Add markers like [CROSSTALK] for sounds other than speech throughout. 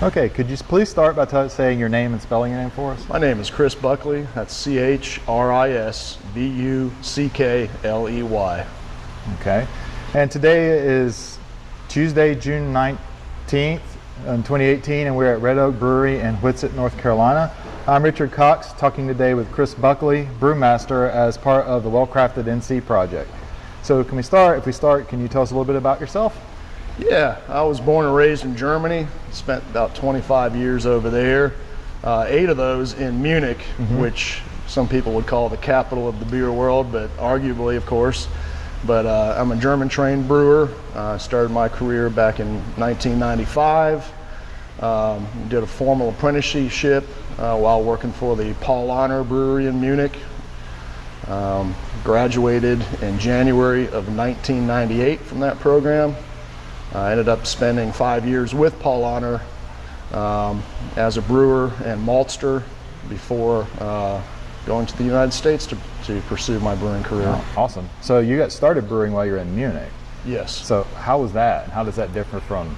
Okay, could you please start by saying your name and spelling your name for us? My name is Chris Buckley. That's C H R I S B U C K L E Y. Okay. And today is Tuesday, June 19th, in uh, 2018, and we're at Red Oak Brewery in Whitsett, North Carolina. I'm Richard Cox, talking today with Chris Buckley, brewmaster, as part of the Well Crafted NC project. So, can we start? If we start, can you tell us a little bit about yourself? Yeah, I was born and raised in Germany. Spent about 25 years over there. Uh, eight of those in Munich, which some people would call the capital of the beer world, but arguably, of course. But uh, I'm a German trained brewer. I started my career back in 1995. Um, did a formal apprenticeship uh, while working for the Paulaner Brewery in Munich. Um, graduated in January of 1998 from that program. I ended up spending five years with Paulaner um, as a brewer and maltster before uh, going to the United States to, to pursue my brewing career. Awesome. So, you got started brewing while you were in Munich. Yes. So, how was that? How does that differ from,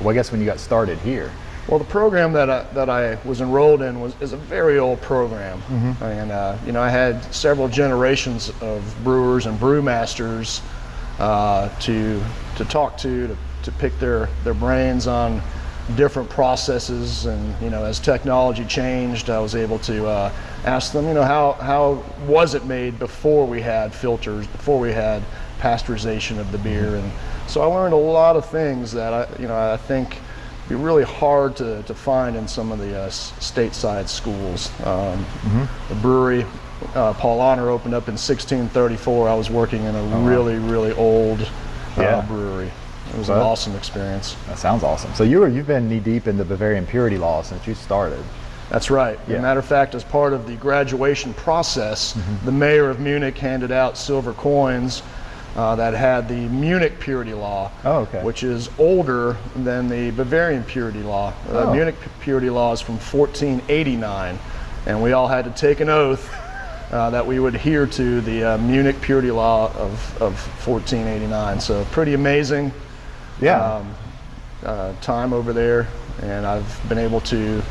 well, I guess when you got started here? Well, the program that I, that I was enrolled in was is a very old program, and uh, you know I had several generations of brewers and brewmasters uh, to to talk to, to to pick their their brains on different processes, and you know as technology changed, I was able to uh, ask them, you know how how was it made before we had filters, before we had pasteurization of the beer, and so I learned a lot of things that I you know I think be really hard to, to find in some of the uh, stateside schools. Um, The brewery, uh, Paulaner, opened up in 1634. I was working in a really, really old Yeah. brewery. It was an awesome experience. That sounds awesome. So, you were, you've been knee deep in the Bavarian purity law since you started. That's right. As Yeah. a matter of fact, as part of the graduation process, the mayor of Munich handed out silver coins uh, that had the Munich purity law, Oh, okay. which is older than the Bavarian purity law. The Oh. Munich purity law is from 1489, and we all had to take an oath uh, that we would adhere to the uh, Munich purity law of, of 1489. So pretty amazing Yeah. um, uh, time over there, and I've been able to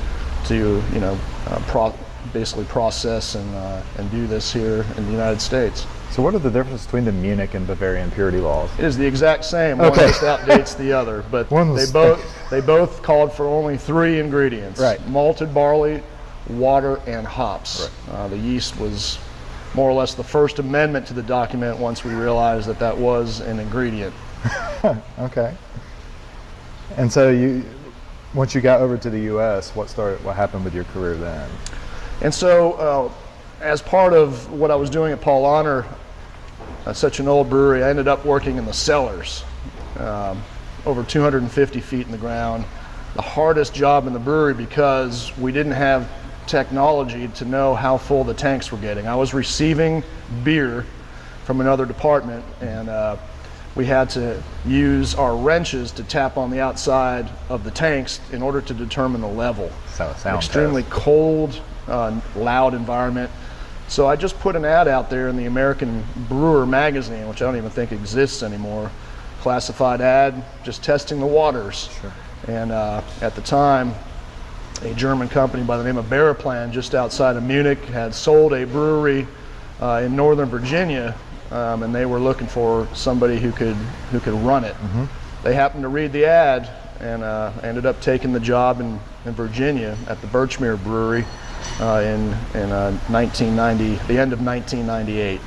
to you know uh, pro- basically process and uh, and do this here in the United States. so, what are the differences between the Munich and Bavarian purity laws? It is the exact same. Okay. One just outdates the other, but [LAUGHS] they both [LAUGHS] they both called for only three ingredients: Right. malted barley, water, and hops. Uh, the yeast was more or less the first amendment to the document once we realized that that was an ingredient. [LAUGHS] Okay. And so you, once you got over to the U.S., what started? What happened with your career then? And so, uh, as part of what I was doing at Paulaner, uh, such an old brewery, I ended up working in the cellars, um, over 250 feet in the ground. The hardest job in the brewery because we didn't have technology to know how full the tanks were getting. I was receiving beer from another department, and uh, we had to use our wrenches to tap on the outside of the tanks in order to determine the level So sound extremely test. cold, uh, loud environment. So I just put an ad out there in the American Brewer magazine, which I don't even think exists anymore. Classified ad, just testing the waters. Sure. And uh, at the time, a German company by the name of Baraplan, just outside of Munich, had sold a brewery uh, in Northern Virginia, um, and they were looking for somebody who could who could run it. They happened to read the ad and uh, ended up taking the job in, in Virginia at the Birchmere Brewery uh, in in uh, 1990, the end of 1998.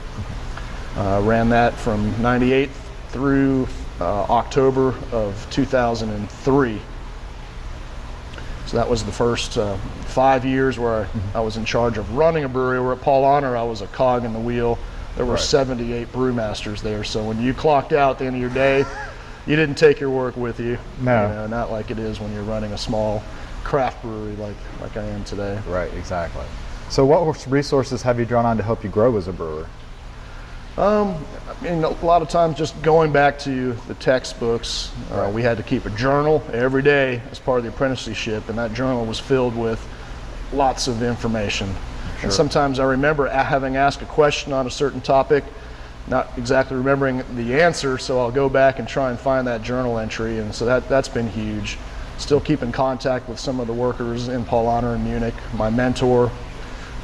Uh, ran that from 98 through uh, October of 2003. So that was the first uh, five years where I, I was in charge of running a brewery. Where at Paulaner, I was a cog in the wheel. There were Right. 78 brewmasters there. So when you clocked out at the end of your day, [LAUGHS] you didn't take your work with you. No. You know, not like it is when you're running a small craft brewery like, like I am today. Right, exactly. So, what resources have you drawn on to help you grow as a brewer? Um, I mean, a lot of times just going back to the textbooks, uh, Right. we had to keep a journal every day as part of the apprenticeship, and that journal was filled with lots of information. Sure. And sometimes I remember having asked a question on a certain topic, not exactly remembering the answer, so I'll go back and try and find that journal entry, and so that, that's been huge. Still keep in contact with some of the workers in Paul Paulaner in Munich, my mentor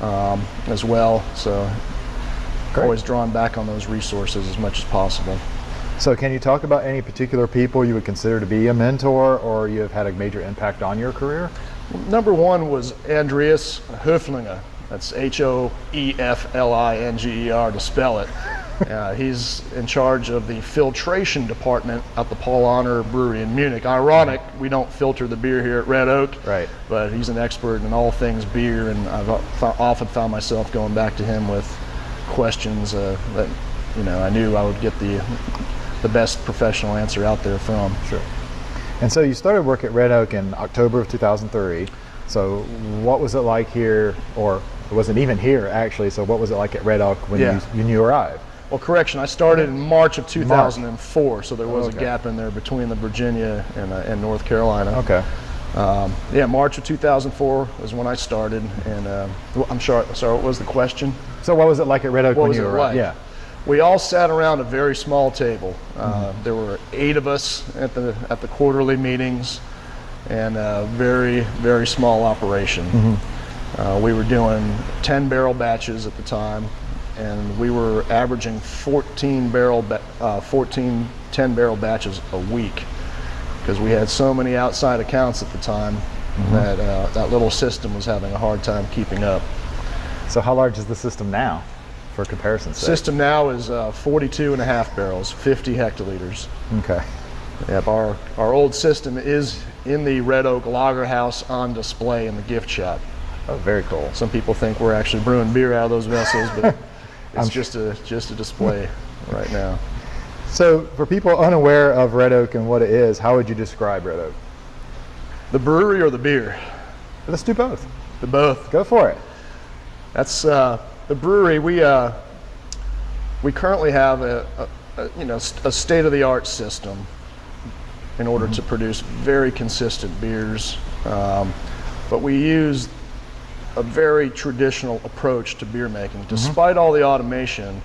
um, as well. So Great. always drawing back on those resources as much as possible. So, can you talk about any particular people you would consider to be a mentor or you have had a major impact on your career? Number one was Andreas Höflinger. That's H O E F L I N G E R to spell it. [LAUGHS] Uh, he's in charge of the filtration department at the Paul Paulaner Brewery in Munich. Ironic, we don't filter the beer here at Red Oak, Right. but he's an expert in all things beer, and I've often found myself going back to him with questions uh, that you know I knew I would get the the best professional answer out there from. Sure. And so you started work at Red Oak in October of 2003. So what was it like here, or it wasn't even here actually, so what was it like at Red Oak when, Yeah. you, when you arrived? Well, correction, I started in March of 2004, so there was Okay. a gap in there between the Virginia and, uh, and North Carolina. Okay. Um, yeah, March of 2004 was when I started, and uh, I'm sorry, sorry, what was the question? So what was it like at Red Oak What when you arrived? like? Yeah. We all sat around a very small table. Uh, There were eight of us at the at the quarterly meetings, and a very very small operation. Uh, we were doing 10 barrel batches at the time, and we were averaging 14 barrel ba- uh, 14 10 barrel batches a week because we had so many outside accounts at the time that uh, that little system was having a hard time keeping up. So how large is the system now, for comparison sake? System now is uh, 42 and a half barrels, 50 hectoliters. Okay. Yep, our, our old system is in the Red Oak Lager House on display in the gift shop. Oh, very cool. Some people think we're actually brewing beer out of those vessels, but [LAUGHS] it's just a just a display right now. So for people unaware of Red Oak and what it is, how would you describe Red Oak? The brewery or the beer? Let's do both. The both. Go for it. That's uh, the brewery. We uh, we currently have a, a, a you know a state of the art system in order to produce very consistent beers, um, but we use a very traditional approach to beer making. Despite all the automation,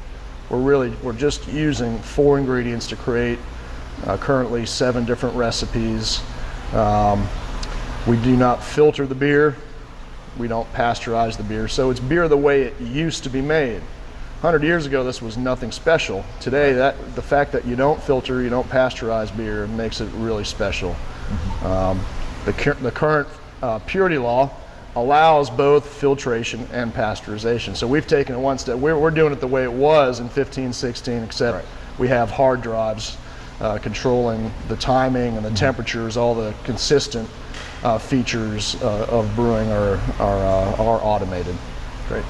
we're really we're just using four ingredients to create uh, currently seven different recipes. Um, we do not filter the beer. We don't pasteurize the beer. So it's beer the way it used to be made. 100 years ago, this was nothing special. Today, that the fact that you don't filter, you don't pasteurize beer makes it really special. Um, the, cur- the current uh, purity law allows both filtration and pasteurization. So we've taken it one step. We're, we're doing it the way it was in 15, 16, except Right. we have hard drives uh, controlling the timing and the temperatures, all the consistent uh, features uh, of brewing are, are, uh, are automated. Great.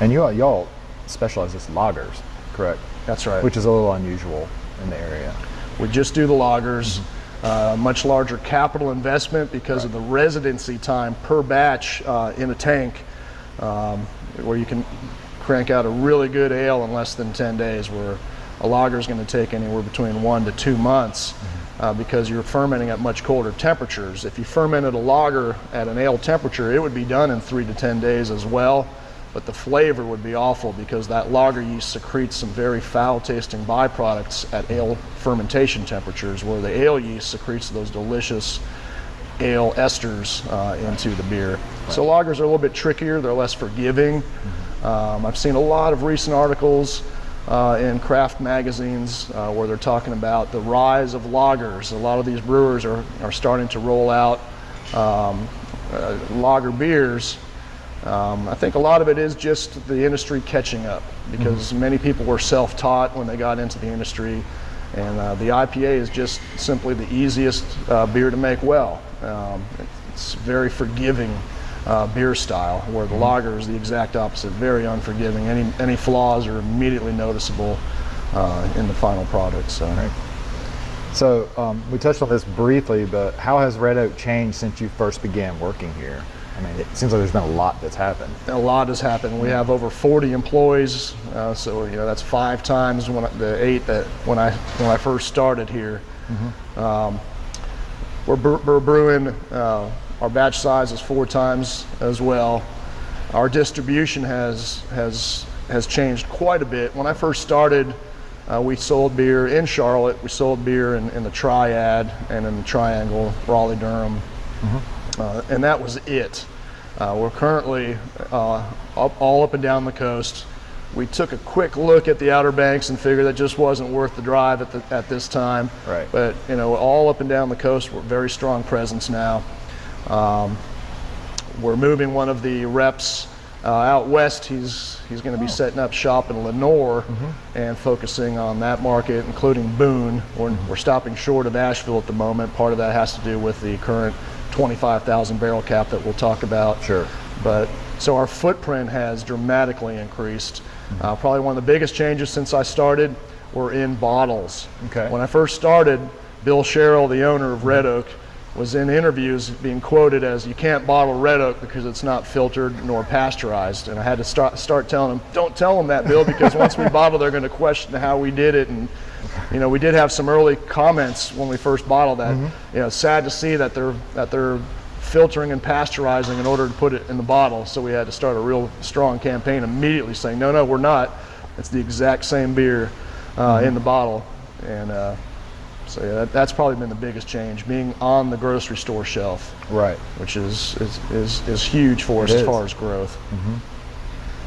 And you y'all specialize in lagers, correct? That's right. Which is a little unusual in the area. We just do the lagers. Uh, much larger capital investment because of the residency time per batch uh, in a tank, um, where you can crank out a really good ale in less than 10 days, where a lager is going to take anywhere between one to two months uh, because you're fermenting at much colder temperatures. If you fermented a lager at an ale temperature, it would be done in three to 10 days as well but the flavor would be awful because that lager yeast secretes some very foul tasting byproducts at ale fermentation temperatures where the ale yeast secretes those delicious ale esters uh, into the beer. So lagers are a little bit trickier, they're less forgiving. Um, I've seen a lot of recent articles uh, in craft magazines uh, where they're talking about the rise of lagers. A lot of these brewers are, are starting to roll out um, uh, lager beers um, I think a lot of it is just the industry catching up because many people were self taught when they got into the industry. And uh, the IPA is just simply the easiest uh, beer to make well. Um, it's very forgiving uh, beer style, where the lager is the exact opposite, very unforgiving. Any, any flaws are immediately noticeable uh, in the final product. So. So um, we touched on this briefly, but how has Red Oak changed since you first began working here? I mean, it seems like there's been a lot that's happened. a lot has happened. We have over 40 employees, uh, so you know that's five times when I, the eight that when I when I first started here. Um, we're, bre- we're brewing. Uh, our batch size is four times as well. Our distribution has has has changed quite a bit. When I first started, uh, we sold beer in Charlotte. We sold beer in, in the Triad and in the Triangle, Raleigh, Durham, uh, and that was it. Uh, we're currently uh, up, all up and down the coast. We took a quick look at the Outer Banks and figured that just wasn't worth the drive at, the, at this time. Right. But you know, all up and down the coast, we're very strong presence now. Um, we're moving one of the reps uh, out west. He's he's going to be setting up shop in Lenoir and focusing on that market, including Boone. We're, we're stopping short of Asheville at the moment. Part of that has to do with the current 25,000 barrel cap that we'll talk about. Sure. But so our footprint has dramatically increased. Uh, probably one of the biggest changes since I started. We're in bottles. Okay. When I first started, Bill Sherrill, the owner of Red Oak, was in interviews being quoted as you can't bottle red oak because it's not filtered nor pasteurized and i had to start, start telling him don't tell them that bill because once we [LAUGHS] bottle they're going to question how we did it and you know we did have some early comments when we first bottled that. You know sad to see that they're that they're filtering and pasteurizing in order to put it in the bottle. So we had to start a real strong campaign immediately saying no no we're not. It's the exact same beer uh, in the bottle. And uh, so yeah, that, that's probably been the biggest change, being on the grocery store shelf, Right. which is is, is, is huge for us It as is. far as growth.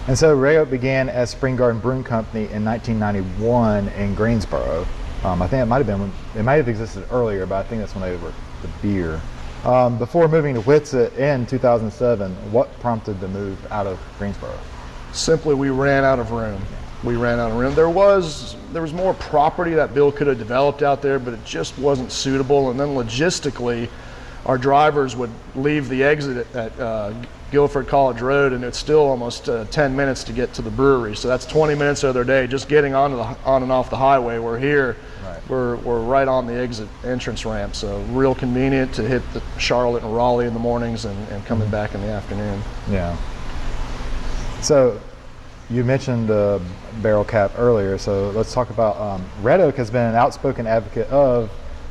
And so Red Oak began as Spring Garden Brewing Company in 1991 in Greensboro. Um, I think it might have been when, it might have existed earlier, but I think that's when they were the beer. Um, before moving to Whitsett in 2007, what prompted the move out of Greensboro? Simply, we ran out of room. We ran out of room. There was there was more property that Bill could have developed out there, but it just wasn't suitable. And then logistically, our drivers would leave the exit at, uh, Guilford College Road, and it's still almost uh, 10 minutes to get to the brewery. So that's 20 minutes of their day just getting onto the on and off the highway. We're here. Right. We're, we're right on the exit entrance ramp, so real convenient to hit the Charlotte and Raleigh in the mornings and, and coming back in the afternoon. Yeah. So you mentioned uh, barrel cap earlier, so let's talk about um, Red Oak has been an outspoken advocate of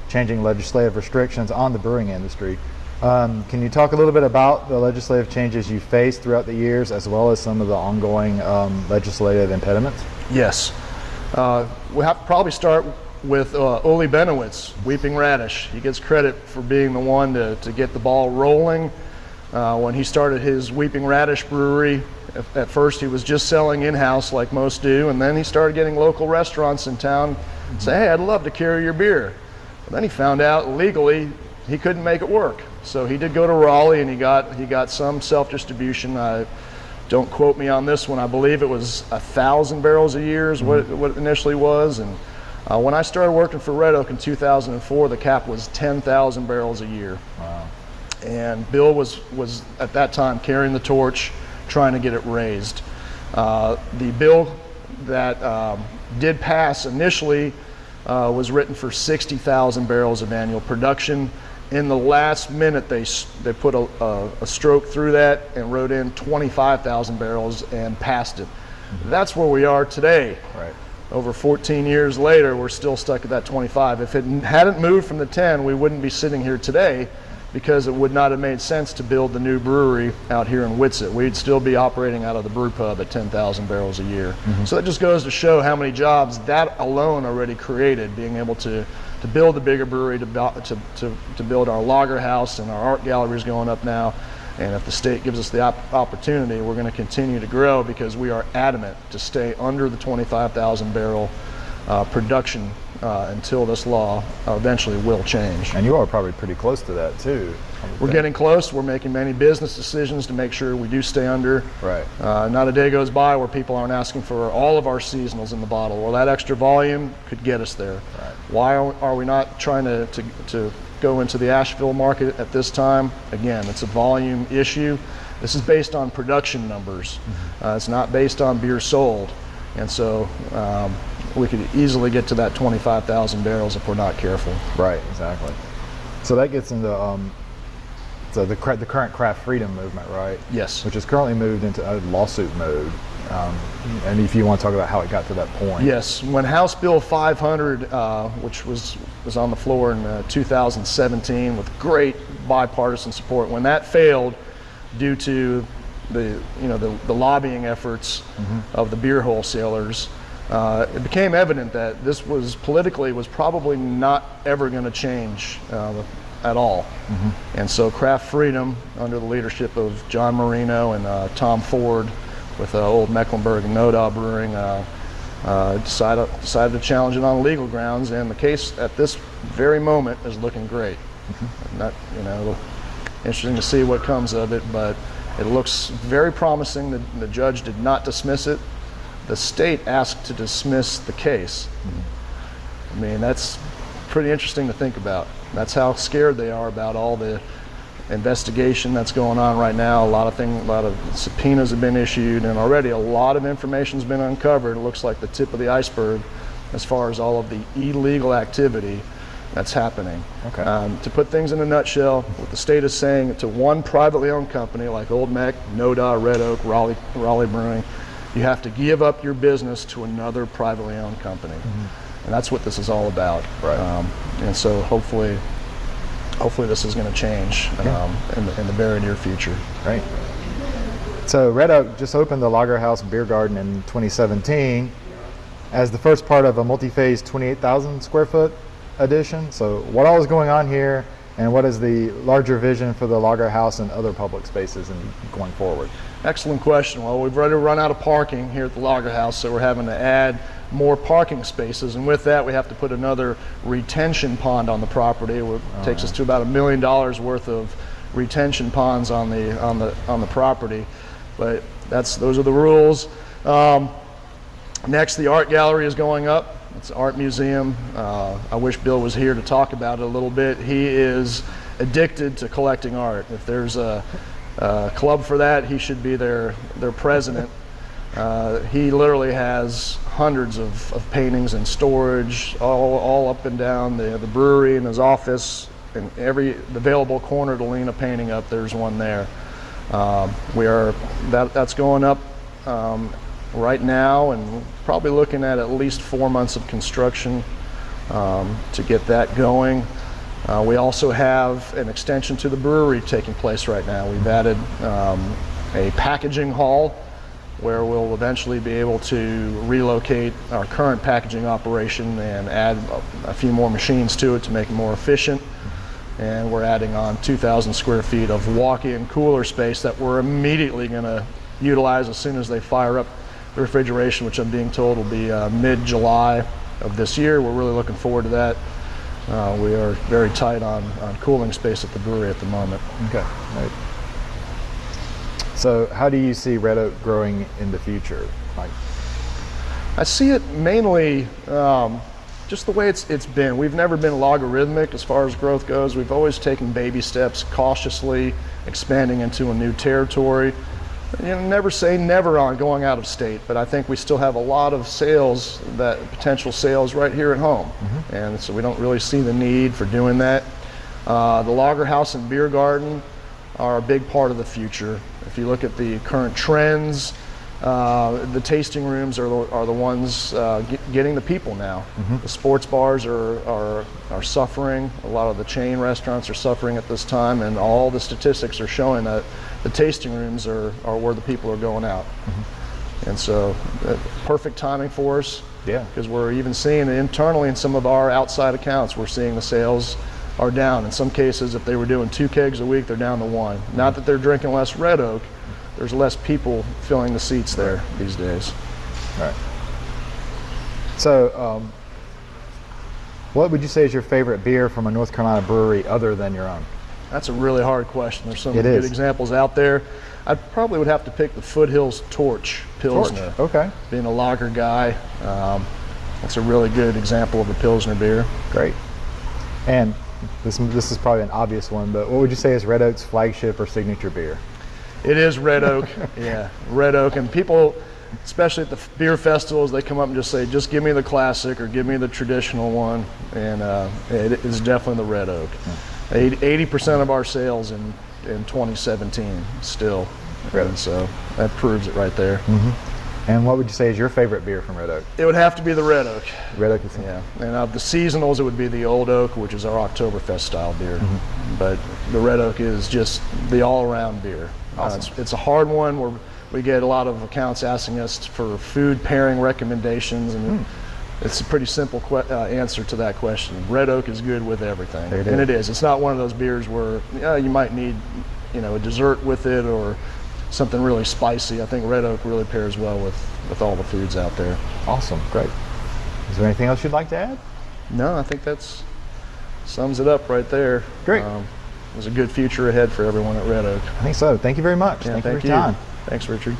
changing legislative restrictions on the brewing industry. Um, can you talk a little bit about the legislative changes you faced throughout the years, as well as some of the ongoing um, legislative impediments? Yes. Uh, we have to probably start with uh, Bennewitz, Weeping Radish. He gets credit for being the one to, to get the ball rolling. Uh, when he started his Weeping Radish brewery, at, at first he was just selling in-house like most do, and then he started getting local restaurants in town say, hey, I'd love to carry your beer. And then he found out legally he couldn't make it work. So he did go to Raleigh and he got, he got some self-distribution. I, don't quote me on this one. I believe it was a thousand barrels a year is what, what it initially was. And uh, when I started working for Red Oak in 2004, the cap was 10,000 barrels a year. Wow. And Bill was was at that time carrying the torch, trying to get it raised. Uh, the bill that um, did pass initially uh, was written for 60,000 barrels of annual production. In the last minute, they they put a, a, a stroke through that and wrote in 25,000 barrels and passed it. That's where we are today. Right. Over 14 years later, we're still stuck at that 25. If it hadn't moved from the 10, we wouldn't be sitting here today because it would not have made sense to build the new brewery out here in Whitsett. We'd still be operating out of the brew pub at 10,000 barrels a year. So that just goes to show how many jobs that alone already created, being able to, to build a bigger brewery, to, to, to, to build our lager house and our art gallery is going up now. And if the state gives us the op- opportunity, we're going to continue to grow because we are adamant to stay under the 25,000 barrel uh, production uh, until this law eventually will change. And you are probably pretty close to that too. We're think. getting close. We're making many business decisions to make sure we do stay under. Right. Uh, not a day goes by where people aren't asking for all of our seasonals in the bottle. Well, that extra volume could get us there. Right. Why are, we not trying to, to, to go into the Asheville market at this time? Again, it's a volume issue. This is based on production numbers. Mm-hmm. Uh, it's not based on beer sold. And so um, we could easily get to that 25,000 barrels if we're not careful. Right, exactly. So that gets into um, so the, the current craft freedom movement, right? Yes. Which has currently moved into a lawsuit mode. Um, and if you want to talk about how it got to that point. Yes, when House Bill 500, uh, which was was on the floor in uh, 2017 with great bipartisan support, when that failed due to the you know the, the lobbying efforts of the beer wholesalers, uh, it became evident that this was politically was probably not ever going to change. Uh, at all. And so Craft Freedom, under the leadership of John Marino and uh, Todd Ford with uh, Old Mecklenburg and Noda Brewing, uh, uh, decided, decided to challenge it on legal grounds. And the case at this very moment is looking great. Not, you know, interesting to see what comes of it, but it looks very promising. The, the judge did not dismiss it. The state asked to dismiss the case. I mean, that's pretty interesting to think about. That's how scared they are about all the investigation that's going on right now. A lot of things, a lot of subpoenas have been issued, and already a lot of information's been uncovered. It looks like the tip of the iceberg as far as all of the illegal activity that's happening. Okay. Um, to put things in a nutshell, what the state is saying to one privately owned company like Old Meck, Noda, Red Oak, Raleigh, Raleigh Brewing, you have to give up your business to another privately owned company. And that's what this is all about. Right. Um, and so hopefully, hopefully this is going to change um, in, the, in the very near future. Great. So Red Oak just opened the Lager House Beer Garden in 2017 as the first part of a multi-phase 28,000 square foot addition. So what all is going on here and what is the larger vision for the Lager House and other public spaces and going forward? Excellent question. Well, we've already run out of parking here at the Lager House, so we're having to add more parking spaces. And with that, we have to put another retention pond on the property. It takes us to about a million dollars worth of retention ponds on the on the on the property. But that's those are the rules. Um, next, the art gallery is going up. It's an art museum. Uh, I wish Bill was here to talk about it a little bit. He is addicted to collecting art. If there's a, a club for that, he should be their their president. Uh, he literally has hundreds of, of paintings in storage, all, all up and down the, the brewery in his office. In every available corner to lean a painting up, there's one there. Um, we are that that's going up um, right now, and probably looking at at least four months of construction um, to get that going. Uh, we also have an extension to the brewery taking place right now. We've added um, a packaging hall where we'll eventually be able to relocate our current packaging operation and add a, few more machines to it to make it more efficient. And we're adding on 2,000 square feet of walk-in cooler space that we're immediately going to utilize as soon as they fire up the refrigeration, which I'm being told will be uh, mid-July of this year. We're really looking forward to that. Uh, we are very tight on, on cooling space at the brewery at the moment. Okay. Right. So how do you see Red Oak growing in the future? Like, I see it mainly um, just the way it's it's been. We've never been logarithmic as far as growth goes. We've always taken baby steps, cautiously expanding into a new territory. You know, never say never on going out of state, but I think we still have a lot of sales that potential sales right here at home, and so we don't really see the need for doing that. Uh, the Lager House and Beer Garden are a big part of the future. If you look at the current trends, uh, the tasting rooms are the, are the ones uh, get, getting the people now. The sports bars are, are, are suffering. A lot of the chain restaurants are suffering at this time, and all the statistics are showing that the tasting rooms are, are where the people are going out. And so, uh, perfect timing for us. Yeah. Because we're even seeing internally in some of our outside accounts, we're seeing the sales are down. In some cases, if they were doing two kegs a week, they're down to one. Not that they're drinking less Red Oak, there's less people filling the seats there these days. right. So, um, what would you say is your favorite beer from a North Carolina brewery other than your own? That's a really hard question. There's so many good examples out there. I probably would have to pick the Foothills Torch Pilsner. Okay. Being a lager guy, um, that's a really good example of a Pilsner beer. Great. And this this is probably an obvious one, but what would you say is Red Oak's flagship or signature beer? It is Red Oak. [LAUGHS] yeah, Red Oak. And people, especially at the beer festivals, they come up and just say, just give me the classic or give me the traditional one. And uh, it is definitely the Red Oak. 80 percent of our sales in, in 2017 still. Really? And so that proves it right there. And what would you say is your favorite beer from Red Oak? It would have to be the Red Oak. Red Oak is Yeah, and of the seasonals, it would be the Old Oak, which is our Oktoberfest style beer. Mm-hmm. But the Red Oak is just the all-around beer. Uh, Awesome. it's, it's a hard one where we get a lot of accounts asking us for food pairing recommendations, and Hmm. It's a pretty simple que- uh, answer to that question. Red Oak is good with everything, it and it is. It's not one of those beers where yeah, you might need, you know, a dessert with it or something really spicy. I think Red Oak really pairs well with with all the foods out there. Awesome, great. Is there anything else you'd like to add? No, I think that's sums it up right there. Great. there's a good future ahead for everyone at Red Oak. I think so. Thank you very much. Yeah, thank, you for your time. Thanks, Richard.